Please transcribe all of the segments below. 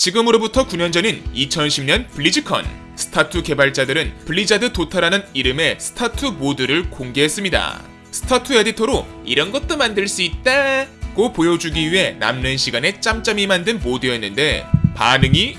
지금으로부터 9년 전인 2010년 블리즈컨 스타투 개발자들은 블리자드 도타라는 이름의 스타투 모드를 공개했습니다. 스타투 에디터로 이런 것도 만들 수 있다 고 보여주기 위해 남는 시간에 짬짬이 만든 모드였는데 반응이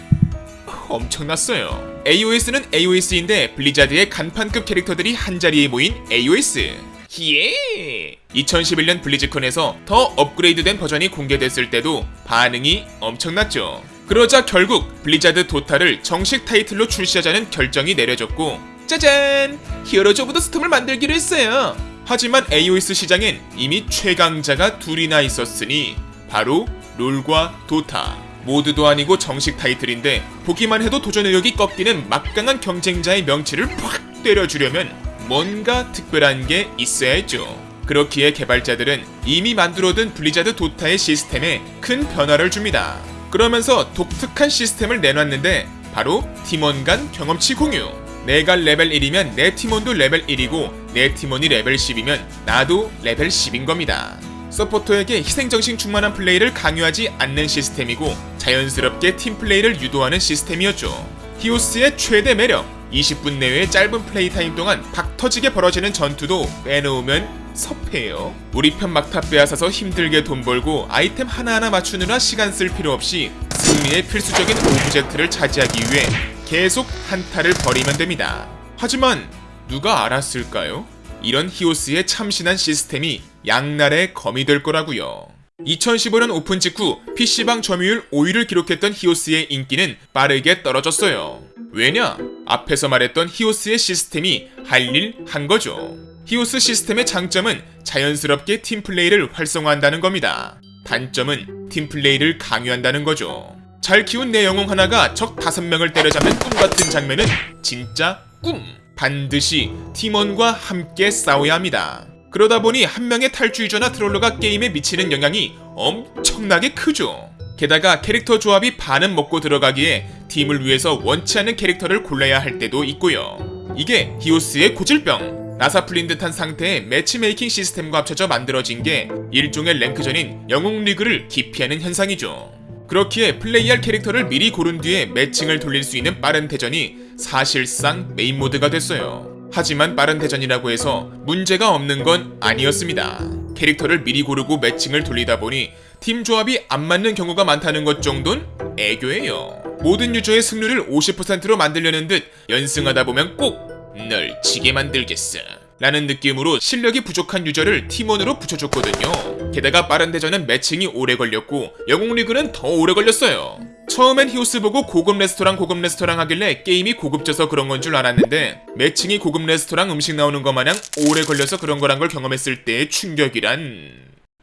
엄청났어요. AOS는 AOS인데 블리자드의 간판급 캐릭터들이 한자리에 모인 AOS. 예! 2011년 블리즈컨에서 더 업그레이드된 버전이 공개됐을 때도 반응이 엄청났죠. 그러자 결국 블리자드 도타를 정식 타이틀로 출시하자는 결정이 내려졌고 짜잔! Heroes of the Storm을 만들기로 했어요. 하지만 AOS 시장엔 이미 최강자가 둘이나 있었으니 바로 롤과 도타. 모드도 아니고 정식 타이틀인데 보기만 해도 도전 의욕이 꺾이는 막강한 경쟁자의 명치를 팍 때려주려면 뭔가 특별한 게 있어야 했죠. 그렇기에 개발자들은 이미 만들어둔 블리자드 도타의 시스템에 큰 변화를 줍니다. 그러면서 독특한 시스템을 내놨는데 바로 팀원 간 경험치 공유. 내가 레벨 1이면 내 팀원도 레벨 1이고 내 팀원이 레벨 10이면 나도 레벨 10인 겁니다. 서포터에게 희생정신 충만한 플레이를 강요하지 않는 시스템이고 자연스럽게 팀 플레이를 유도하는 시스템이었죠. 히오스의 최대 매력 20분 내외의 짧은 플레이 타임 동안 박 터지게 벌어지는 전투도 빼놓으면 섭해요. 우리 편 막타 빼앗아서 힘들게 돈 벌고 아이템 하나하나 맞추느라 시간 쓸 필요 없이 승리의 필수적인 오브젝트를 차지하기 위해 계속 한타를 벌이면 됩니다. 하지만 누가 알았을까요? 이런 히오스의 참신한 시스템이 양날의 검이 될 거라고요. 2015년 오픈 직후 PC방 점유율 5위를 기록했던 히오스의 인기는 빠르게 떨어졌어요. 왜냐? 앞에서 말했던 히오스의 시스템이 할 일 한 거죠. 히오스 시스템의 장점은 자연스럽게 팀플레이를 활성화한다는 겁니다. 단점은 팀플레이를 강요한다는 거죠. 잘 키운 내 영웅 하나가 적 5명을 때려잡는 꿈 같은 장면은 진짜 꿈! 반드시 팀원과 함께 싸워야 합니다. 그러다 보니 한 명의 탈주유저나 트롤러가 게임에 미치는 영향이 엄청나게 크죠. 게다가 캐릭터 조합이 반은 먹고 들어가기에 팀을 위해서 원치 않는 캐릭터를 골라야 할 때도 있고요. 이게 히오스의 고질병. 나사 풀린 듯한 상태의 매치메이킹 시스템과 합쳐져 만들어진 게 일종의 랭크전인 영웅 리그를 기피하는 현상이죠. 그렇기에 플레이할 캐릭터를 미리 고른 뒤에 매칭을 돌릴 수 있는 빠른 대전이 사실상 메인 모드가 됐어요. 하지만 빠른 대전이라고 해서 문제가 없는 건 아니었습니다. 캐릭터를 미리 고르고 매칭을 돌리다 보니 팀 조합이 안 맞는 경우가 많다는 것 정도는 애교예요. 모든 유저의 승률을 50%로 만들려는 듯 연승하다 보면 꼭 널 지게 만들겠어. 라는 느낌으로 실력이 부족한 유저를 팀원으로 붙여줬거든요. 게다가 빠른 대전은 매칭이 오래 걸렸고 영웅 리그는 더 오래 걸렸어요. 처음엔 히오스 보고 고급 레스토랑 고급 레스토랑 하길래 게임이 고급져서 그런 건 줄 알았는데 매칭이 고급 레스토랑 음식 나오는 것 마냥 오래 걸려서 그런 거란 걸 경험했을 때의 충격이란...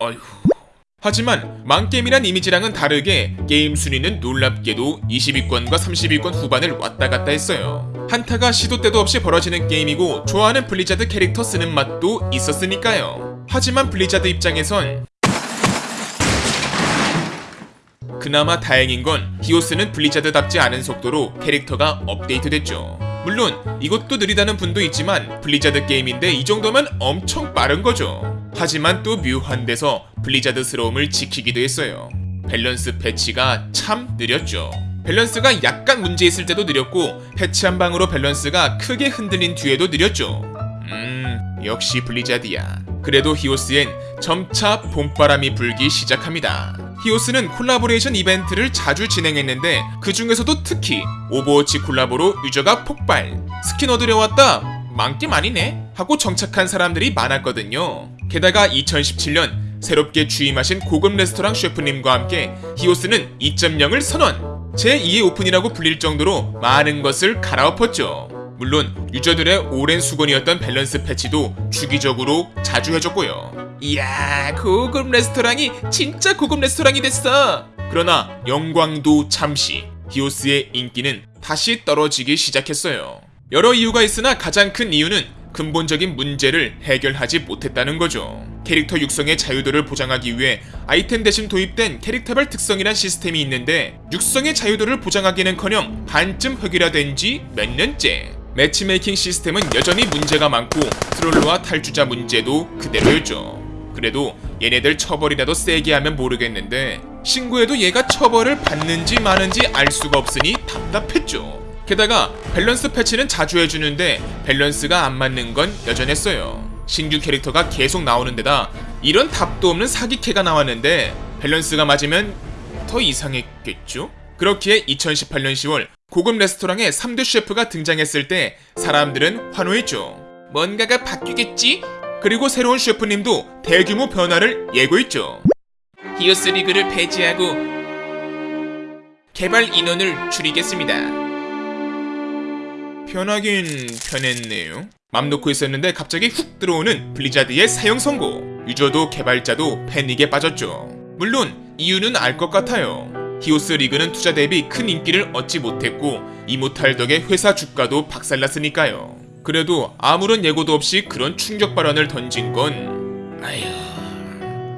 어휴... 하지만 망게임이란 이미지랑은 다르게 게임 순위는 놀랍게도 20위권과 30위권 후반을 왔다 갔다 했어요. 한타가 시도 때도 없이 벌어지는 게임이고 좋아하는 블리자드 캐릭터 쓰는 맛도 있었으니까요. 하지만 블리자드 입장에선 그나마 다행인 건 히오스는 블리자드답지 않은 속도로 캐릭터가 업데이트됐죠. 물론 이것도 느리다는 분도 있지만 블리자드 게임인데 이 정도면 엄청 빠른 거죠. 하지만 또 묘한 데서 블리자드스러움을 지키기도 했어요. 밸런스 패치가 참 느렸죠. 밸런스가 약간 문제 있을 때도 느렸고 패치 한 방으로 밸런스가 크게 흔들린 뒤에도 느렸죠. 음, 역시 블리자드야. 그래도 히오스엔 점차 봄바람이 불기 시작합니다. 히오스는 콜라보레이션 이벤트를 자주 진행했는데 그 중에서도 특히 오버워치 콜라보로 유저가 폭발. 스킨 얻으러 왔다. 망겜 아니네 하고 정착한 사람들이 많았거든요. 게다가 2017년 새롭게 취임하신 고급 레스토랑 셰프님과 함께 히오스는 2.0을 선언. 제2의 오픈이라고 불릴 정도로 많은 것을 갈아엎었죠. 물론 유저들의 오랜 숙원이었던 밸런스 패치도 주기적으로 자주 해줬고요. 이야 고급 레스토랑이 진짜 고급 레스토랑이 됐어. 그러나 영광도 잠시 히오스의 인기는 다시 떨어지기 시작했어요. 여러 이유가 있으나 가장 큰 이유는 근본적인 문제를 해결하지 못했다는 거죠. 캐릭터 육성의 자유도를 보장하기 위해 아이템 대신 도입된 캐릭터별 특성이란 시스템이 있는데 육성의 자유도를 보장하기는커녕 반쯤 획일화된 지 몇 년째. 매치메이킹 시스템은 여전히 문제가 많고 트롤러와 탈주자 문제도 그대로였죠. 그래도 얘네들 처벌이라도 세게 하면 모르겠는데 신고해도 얘가 처벌을 받는지 마는지 알 수가 없으니 답답했죠. 게다가 밸런스 패치는 자주 해주는데 밸런스가 안 맞는 건 여전했어요. 신규 캐릭터가 계속 나오는 데다 이런 답도 없는 사기캐가 나왔는데 밸런스가 맞으면 더 이상했겠죠? 그렇기에 2018년 10월 고급 레스토랑에 3대 셰프가 등장했을 때 사람들은 환호했죠. 뭔가가 바뀌겠지? 그리고 새로운 셰프님도 대규모 변화를 예고했죠. 히오스 리그를 폐지하고 개발 인원을 줄이겠습니다. 편하긴 편했네요. 맘 놓고 있었는데 갑자기 훅 들어오는 블리자드의 사형 선고. 유저도 개발자도 패닉에 빠졌죠. 물론 이유는 알 것 같아요. 히오스 리그는 투자 대비 큰 인기를 얻지 못했고 이모탈 덕에 회사 주가도 박살났으니까요. 그래도 아무런 예고도 없이 그런 충격 발언을 던진 건 아휴.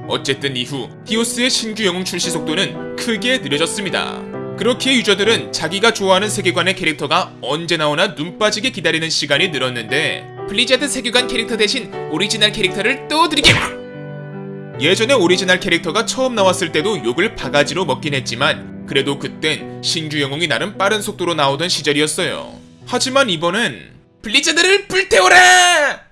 어쨌든 이후 히오스의 신규 영웅 출시 속도는 크게 느려졌습니다. 그렇기에 유저들은 자기가 좋아하는 세계관의 캐릭터가 언제 나오나 눈 빠지게 기다리는 시간이 늘었는데 블리자드 세계관 캐릭터 대신 오리지널 캐릭터를 또 드리게 예전에 오리지널 캐릭터가 처음 나왔을 때도 욕을 바가지로 먹긴 했지만 그래도 그땐 신규 영웅이 나름 빠른 속도로 나오던 시절이었어요. 하지만 이번엔 블리자드를 불태워라!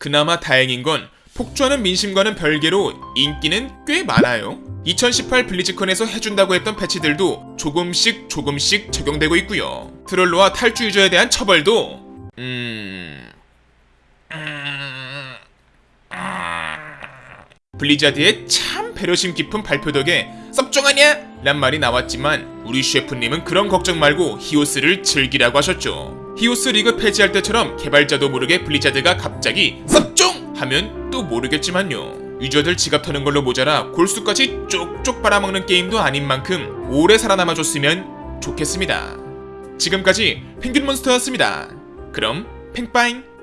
그나마 다행인 건 폭주하는 민심과는 별개로 인기는 꽤 많아요. 2018 블리즈컨에서 해준다고 했던 패치들도 조금씩 조금씩 적용되고 있고요. 트롤러와 탈주 유저에 대한 처벌도 음... 음... 블리자드의 참 배려심 깊은 발표 덕에 섭종하냐? 란 말이 나왔지만 우리 셰프님은 그런 걱정 말고 히오스를 즐기라고 하셨죠. 히오스 리그 폐지할 때처럼 개발자도 모르게 블리자드가 갑자기 섭종! 하면 또 모르겠지만요. 유저들 지갑 터는 걸로 모자라 골수까지 쪽쪽 빨아먹는 게임도 아닌 만큼 오래 살아남아줬으면 좋겠습니다. 지금까지 펭귄몬스터였습니다. 그럼 팽빠잉!